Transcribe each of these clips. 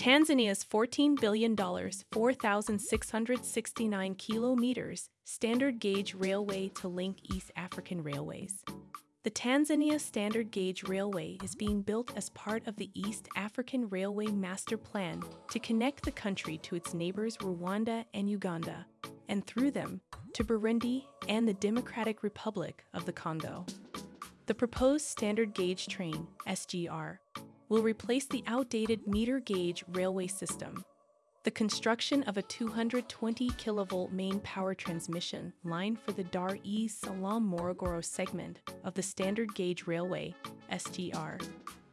Tanzania's $14 billion, 4,669 kilometers standard gauge railway to link East African railways. The Tanzania Standard Gauge Railway is being built as part of the East African Railway Master Plan to connect the country to its neighbors Rwanda and Uganda, and through them to Burundi and the Democratic Republic of the Congo. The proposed standard gauge train, SGR, will replace the outdated meter gauge railway system. The construction of a 220 kilovolt main power transmission line for the Dar es Salaam Morogoro segment of the standard gauge railway, SGR,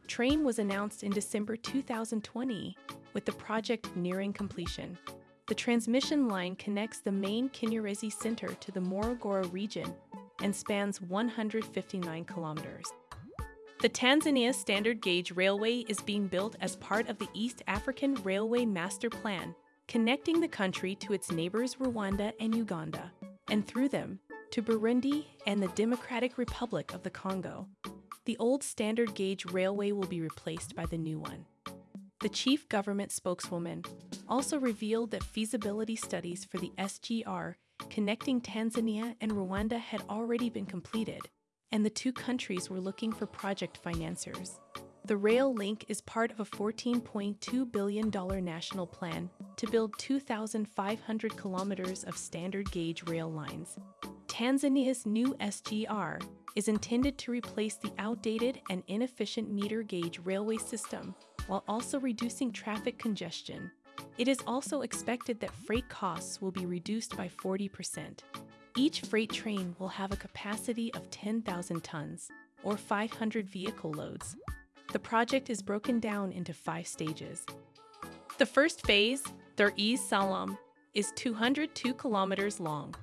train was announced in December 2020, with the project nearing completion. The transmission line connects the main Kinyerezi Center to the Morogoro region and spans 159 kilometers. The Tanzania Standard Gauge Railway is being built as part of the East African Railway Master Plan, connecting the country to its neighbors Rwanda and Uganda, and through them to Burundi and the Democratic Republic of the Congo. The old standard gauge railway will be replaced by the new one. The chief government spokeswoman also revealed that feasibility studies for the SGR connecting Tanzania and Rwanda had already been completed and the two countries were looking for project financiers. The rail link is part of a $14.2 billion national plan to build 2,500 kilometers of standard gauge rail lines. Tanzania's new SGR is intended to replace the outdated and inefficient meter gauge railway system while also reducing traffic congestion. It is also expected that freight costs will be reduced by 40%. Each freight train will have a capacity of 10,000 tons, or 500 vehicle loads. The project is broken down into five stages. The first phase, Dar es Salaam, is 202 kilometers long.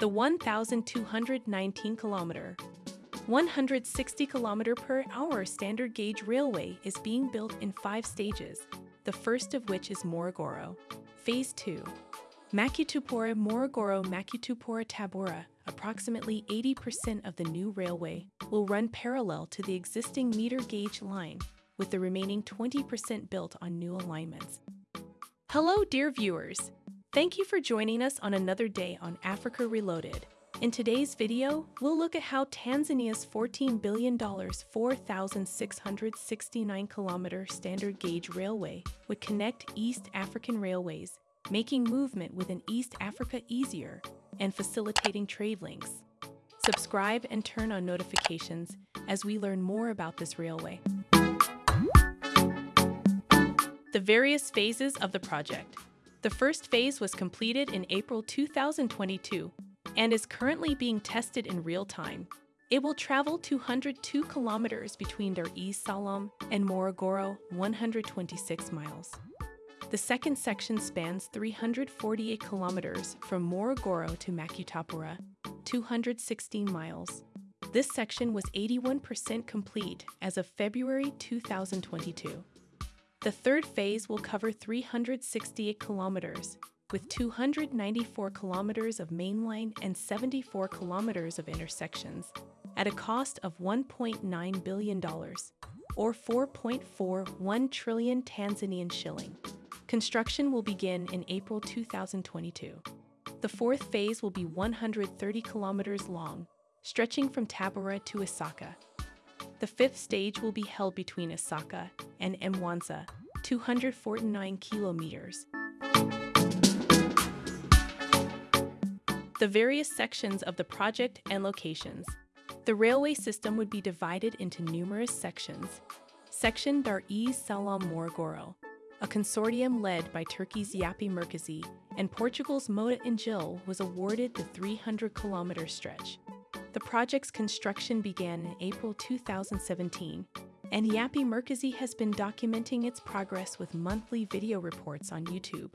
The 1,219 kilometer, 160 kilometer per hour standard gauge railway is being built in five stages, the first of which is Morogoro. Phase 2, Makutupora Morogoro Makutupora Tabora, approximately 80% of the new railway, will run parallel to the existing meter gauge line, with the remaining 20% built on new alignments. Hello, dear viewers! Thank you for joining us on another day on Africa Reloaded. In today's video, we'll look at how Tanzania's $14 billion, 4,669 kilometer standard gauge railway would connect East African railways making movement within East Africa easier and facilitating trade links. Subscribe and turn on notifications as we learn more about this railway. The various phases of the project. The first phase was completed in April 2022 and is currently being tested in real time. It will travel 202 kilometers between Dar es Salaam and Morogoro, 126 miles. The second section spans 348 kilometers from Morogoro to Makutupora, 216 miles. This section was 81% complete as of February 2022. The third phase will cover 368 kilometers, with 294 kilometers of mainline and 74 kilometers of intersections, at a cost of $1.9 billion, or 4.41 trillion Tanzanian shilling. Construction will begin in April 2022. The fourth phase will be 130 kilometers long, stretching from Tabora to Isaka. The fifth stage will be held between Isaka and Mwanza, 249 kilometers. The various sections of the project and locations. The railway system would be divided into numerous sections. Section Dar es Salaam Morogoro, a consortium led by Turkey's Yapı Merkezi and Portugal's Mota-Engil was awarded the 300 kilometer stretch. The project's construction began in April 2017, and Yapı Merkezi has been documenting its progress with monthly video reports on YouTube.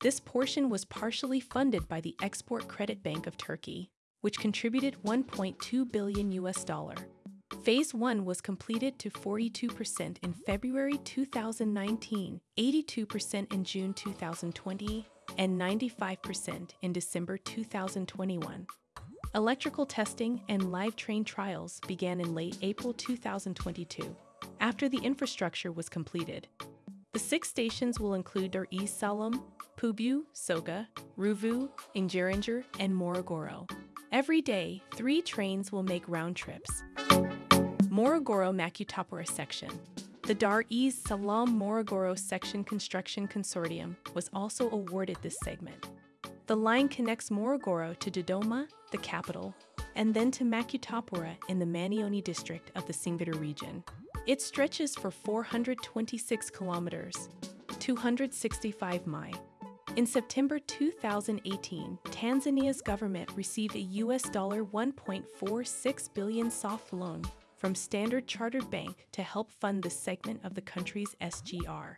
This portion was partially funded by the Export Credit Bank of Turkey, which contributed 1.2 billion US dollar. Phase 1 was completed to 42% in February 2019, 82% in June 2020, and 95% in December 2021. Electrical testing and live train trials began in late April 2022, after the infrastructure was completed. The six stations will include Dar es Salaam, Pugu, Soga, Ruvu, Ngerengere, and Morogoro. Every day, three trains will make round trips. Morogoro Makutupora section. The Dar es Salaam Morogoro section construction consortium was also awarded this segment. The line connects Morogoro to Dodoma, the capital, and then to Makutupora in the Manyoni district of the Singida region. It stretches for 426 kilometers, 265 mi. In September 2018, Tanzania's government received a US dollar 1.46 billion soft loan from Standard Chartered Bank to help fund this segment of the country's SGR.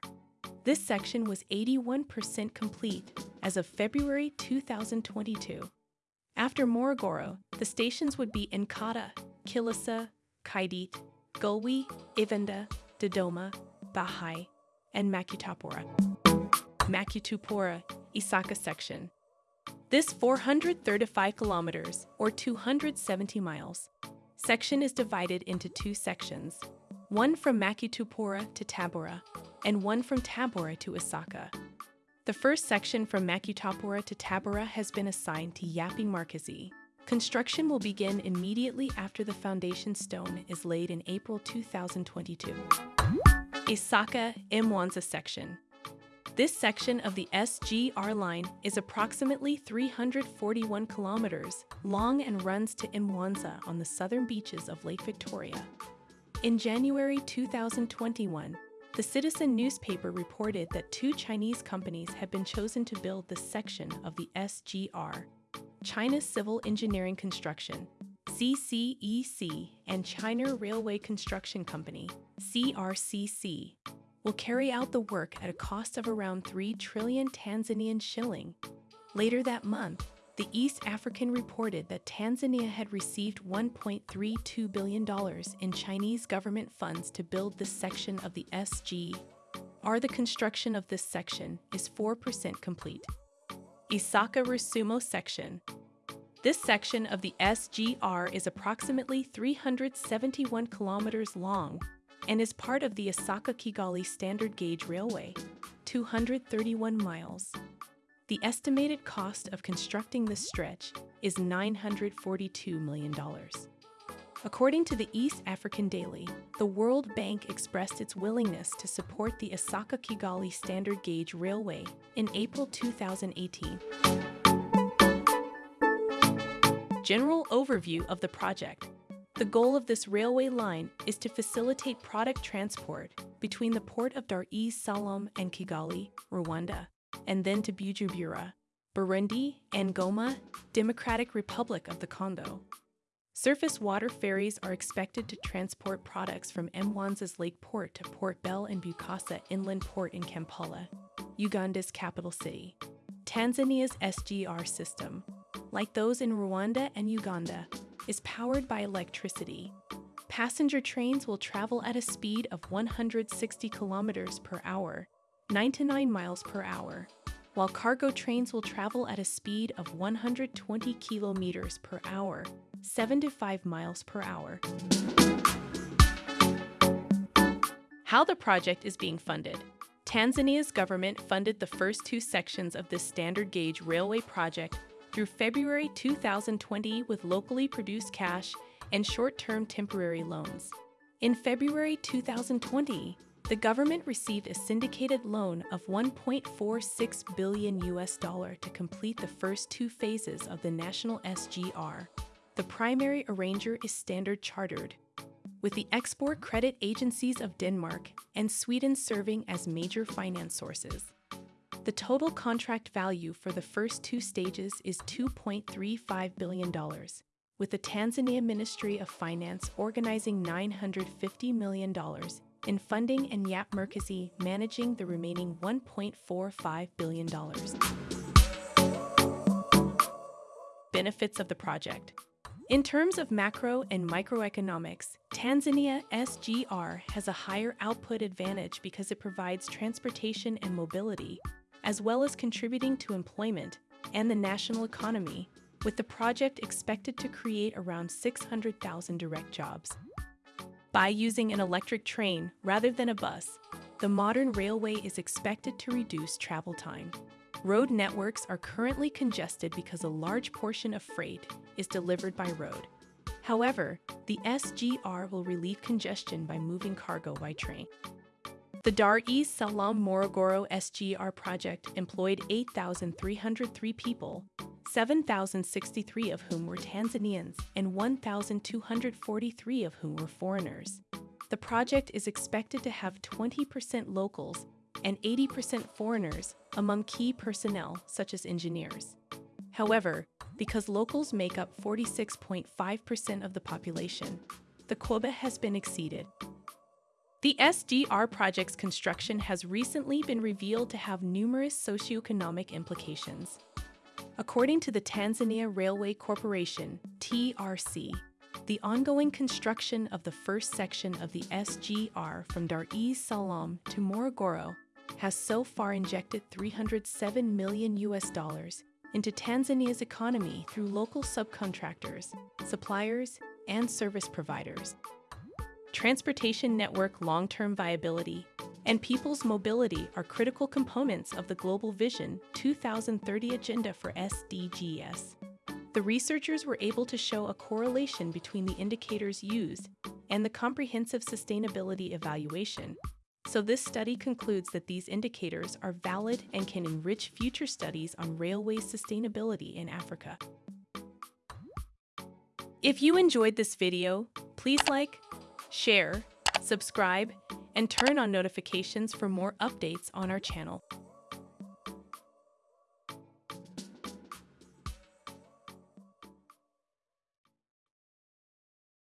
This section was 81% complete as of February 2022. After Morogoro, the stations would be Nkata, Kilosa, Kidete, Gulwe, Ivenda, Dodoma, Bahi, and Makutopura. Makutupora, Isaka section. This 435 kilometers, or 270 miles, section is divided into two sections, one from Makutupora to Tabora, and one from Tabora to Isaka. The first section from Makutupora to Tabora has been assigned to Yapı Merkezi. Construction will begin immediately after the foundation stone is laid in April 2022. Isaka Mwanza section. This section of the SGR line is approximately 341 kilometers long and runs to Imwanza on the southern beaches of Lake Victoria. In January 2021, the Citizen newspaper reported that two Chinese companies had been chosen to build this section of the SGR China Civil Engineering Construction, CCEC, and China Railway Construction Company, CRCC, will carry out the work at a cost of around 3 trillion Tanzanian shilling. Later that month, the East African reported that Tanzania had received $1.32 billion in Chinese government funds to build this section of the SG. R. The construction of this section is 4% complete. Isaka Rusumo section. This section of the SGR is approximately 371 kilometers long and is part of the Isaka Kigali Standard Gauge Railway, 231 miles. The estimated cost of constructing this stretch is $942 million. According to the East African Daily, the World Bank expressed its willingness to support the Isaka Kigali Standard Gauge Railway in April 2018. General overview of the project. The goal of this railway line is to facilitate product transport between the port of Dar es Salaam and Kigali, Rwanda, and then to Bujumbura, Burundi, and Goma, Democratic Republic of the Congo. Surface water ferries are expected to transport products from Mwanza's Lake Port to Port Bell and Bukasa Inland Port in Kampala, Uganda's capital city. Tanzania's SGR system, like those in Rwanda and Uganda, is powered by electricity. Passenger trains will travel at a speed of 160 kilometers per hour 99 miles per hour, while cargo trains will travel at a speed of 120 kilometers per hour, 75 miles per hour. How the project is being funded. Tanzania's government funded the first two sections of this standard gauge railway project through February 2020 with locally produced cash and short term temporary loans. In February 2020, the government received a syndicated loan of 1.46 billion US dollar to complete the first two phases of the national SGR. The primary arranger is Standard Chartered, with the export credit agencies of Denmark and Sweden serving as major finance sources. The total contract value for the first two stages is $2.35 billion, with the Tanzania Ministry of Finance organizing $950 million in funding and Yapı Merkezi managing the remaining $1.45 billion. Benefits of the project. In terms of macro and microeconomics, Tanzania SGR has a higher output advantage because it provides transportation and mobility, as well as contributing to employment and the national economy, with the project expected to create around 600,000 direct jobs by using an electric train rather than a bus. the modern railway is expected to reduce travel time. Road networks are currently congested because a large portion of freight is delivered by road. However, the SGR will relieve congestion by moving cargo by train. The Dar es Salaam Morogoro SGR project employed 8,303 people, 7,063 of whom were Tanzanians and 1,243 of whom were foreigners. The project is expected to have 20% locals and 80% foreigners among key personnel, such as engineers. However, because locals make up 46.5% of the population, the quota has been exceeded. The SGR project's construction has recently been revealed to have numerous socioeconomic implications. According to the Tanzania Railway Corporation, TRC, the ongoing construction of the first section of the SGR from Dar es Salaam to Morogoro has so far injected 307 million US dollars into Tanzania's economy through local subcontractors, suppliers, and service providers. Transportation network long term viability and people's mobility are critical components of the Global Vision 2030 agenda for SDGs. The researchers were able to show a correlation between the indicators used and the comprehensive sustainability evaluation so this study concludes that these indicators are valid and can enrich future studies on railway sustainability in Africa. If you enjoyed this video, please like, share, subscribe, and turn on notifications for more updates on our channel.